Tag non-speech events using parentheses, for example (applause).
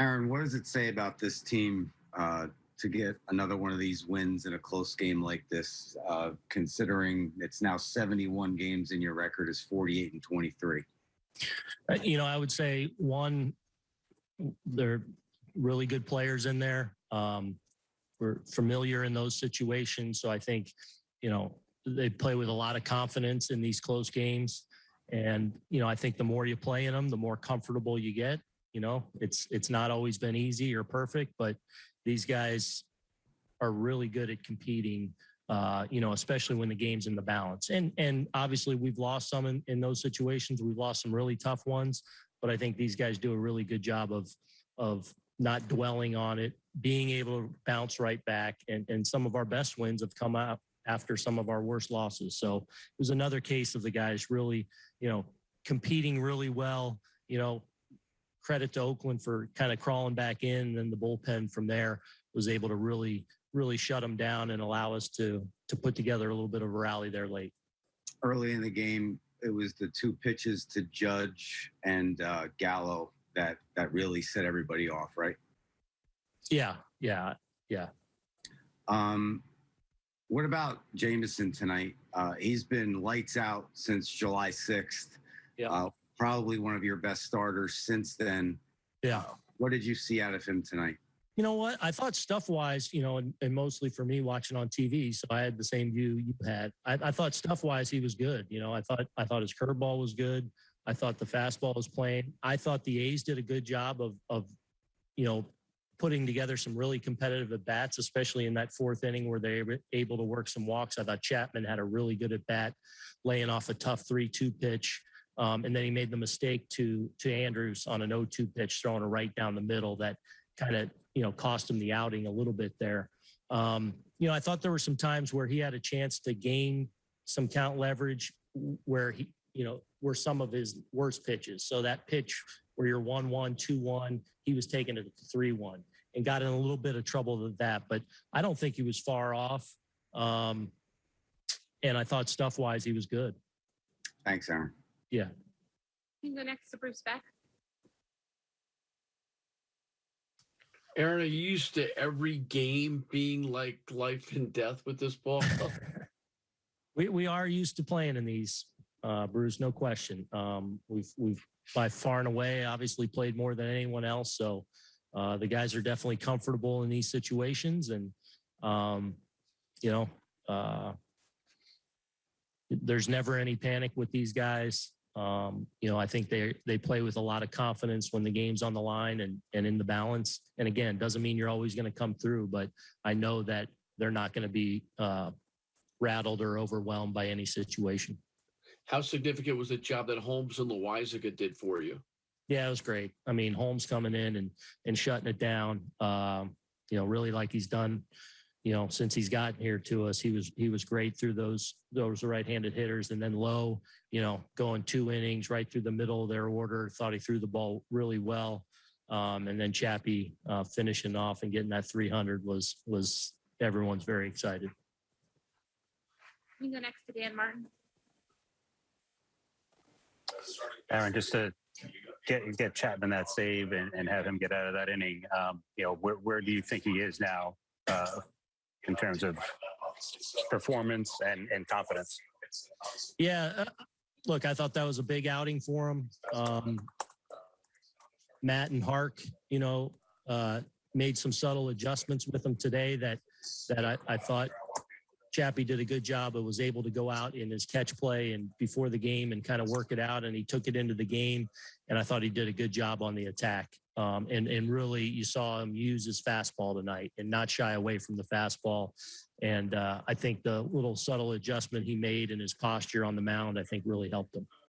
Aaron, what does it say about this team uh, to get another one of these wins in a close game like this, uh, considering it's now 71 games and your record is 48 and 23? Uh, You know, I would say one, they're really good players in there. Um, we're familiar in those situations, so I think, you know, they play with a lot of confidence in these close games. And you know, I think the more you play in them, the more comfortable you get. You know, it's it's not always been easy or perfect, but these guys are really good at competing. Uh, you know, especially when the game's in the balance. And and obviously we've lost some in, in those situations. We've lost some really tough ones, but I think these guys do a really good job of of not dwelling on it, being able to bounce right back. And and some of our best wins have come out after some of our worst losses. So it was another case of the guys really, you know, competing really well. You know, credit to Oakland for kind of crawling back in, and then the bullpen from there was able to really really shut them down and allow us to to put together a little bit of a rally there late. Early in the game, it was the two pitches to Judge and uh, Gallo that that really set everybody off, right? Yeah, yeah, yeah. Um, what about Jameson tonight? Uh, he's been lights out since July 6th. Yeah. Uh, probably one of your best starters since then. Yeah. Uh, what did you see out of him tonight? You know what? I thought stuff wise, you know, and, and mostly for me watching on TV, so I had the same view you had. I, I thought stuff wise he was good. You know, I thought I thought his curveball was good. I thought the fastball was playing. I thought the A's did a good job of of, you know, putting together some really competitive at bats, especially in that fourth inning where they were able to work some walks. I thought Chapman had a really good at bat, laying off a tough three-two pitch. Um, and then he made the mistake to to Andrus on an 0-2 pitch, throwing a right down the middle that kind of you know cost him the outing a little bit there. Um, you know, I thought there were some times where he had a chance to gain some count leverage where he, you know, were some of his worst pitches. So that pitch where you're one-one, two-one, he was taking it to three-one and got in a little bit of trouble with that. But I don't think he was far off. Um, and I thought stuff-wise he was good. Thanks, Aaron. Yeah. You can go next to Bruce Beck. Aaron, are you used to every game being like life and death with this ball? (laughs) we we are used to playing in these, uh, Bruce, no question. Um, we've we've by far and away obviously played more than anyone else, so uh, the guys are definitely comfortable in these situations, and um, you know, uh, there's never any panic with these guys. Um, you know, I think they they play with a lot of confidence when the game's on the line and and in the balance. And again, doesn't mean you're always going to come through, but I know that they're not going to be uh, rattled or overwhelmed by any situation. How significant was the job that Holmes and Loaisiga did for you? Yeah, it was great. I mean, Holmes coming in and and shutting it down. Um, you know, really like he's done. You know, since he's gotten here to us, he was he was great through those those right-handed hitters, and then Low, you know, going two innings right through the middle of their order. Thought he threw the ball really well, um, and then Chappie uh, finishing off and getting that 300 was was everyone's very excited. You can go next to Dan Martin. Aaron, just to get get Chapman that save and, and have him get out of that inning, um, you know, where where do you think he is now uh, in terms of performance and, and confidence? Yeah, uh, look, I thought that was a big outing for him. Um, Matt and Hark, you know, uh, made some subtle adjustments with him today that that I, I thought Chappie did a good job and was able to go out in his catch play and before the game and kind of work it out. And he took it into the game. And I thought he did a good job on the attack. Um, and, and really, you saw him use his fastball tonight and not shy away from the fastball. And uh, I think the little subtle adjustment he made in his posture on the mound, I think really helped him.